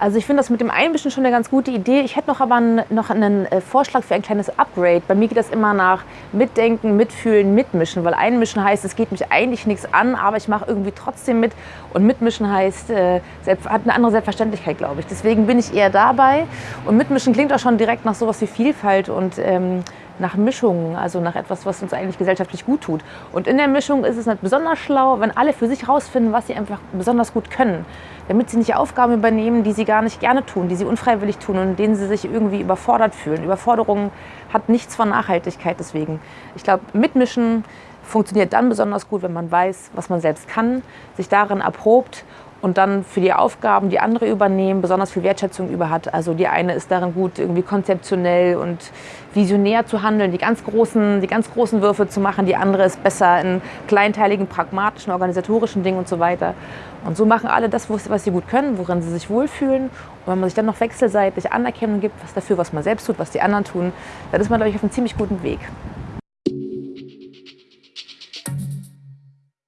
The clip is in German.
Also ich finde das mit dem Einmischen schon eine ganz gute Idee. Ich hätte noch aber einen, noch einen äh, Vorschlag für ein kleines Upgrade. Bei mir geht das immer nach Mitdenken, Mitfühlen, Mitmischen, weil Einmischen heißt, es geht mich eigentlich nichts an, aber ich mache irgendwie trotzdem mit. Und Mitmischen heißt, äh, hat eine andere Selbstverständlichkeit, glaube ich. Deswegen bin ich eher dabei. Und Mitmischen klingt auch schon direkt nach sowas wie Vielfalt und ähm, nach Mischungen, also nach etwas, was uns eigentlich gesellschaftlich gut tut. Und in der Mischung ist es nicht besonders schlau, wenn alle für sich herausfinden, was sie einfach besonders gut können, damit sie nicht Aufgaben übernehmen, die sie gar nicht gerne tun, die sie unfreiwillig tun und denen sie sich irgendwie überfordert fühlen. Überforderung hat nichts von Nachhaltigkeit deswegen. Ich glaube, mitmischen funktioniert dann besonders gut, wenn man weiß, was man selbst kann, sich darin erprobt und dann für die Aufgaben, die andere übernehmen, besonders viel Wertschätzung über hat. Also die eine ist darin gut, irgendwie konzeptionell und visionär zu handeln, die ganz großen, die ganz großen Würfe zu machen. Die andere ist besser in kleinteiligen, pragmatischen, organisatorischen Dingen und so weiter. Und so machen alle das, was sie gut können, worin sie sich wohlfühlen. Und wenn man sich dann noch wechselseitig Anerkennung gibt, was dafür, was man selbst tut, was die anderen tun, dann ist man, glaube ich, auf einem ziemlich guten Weg.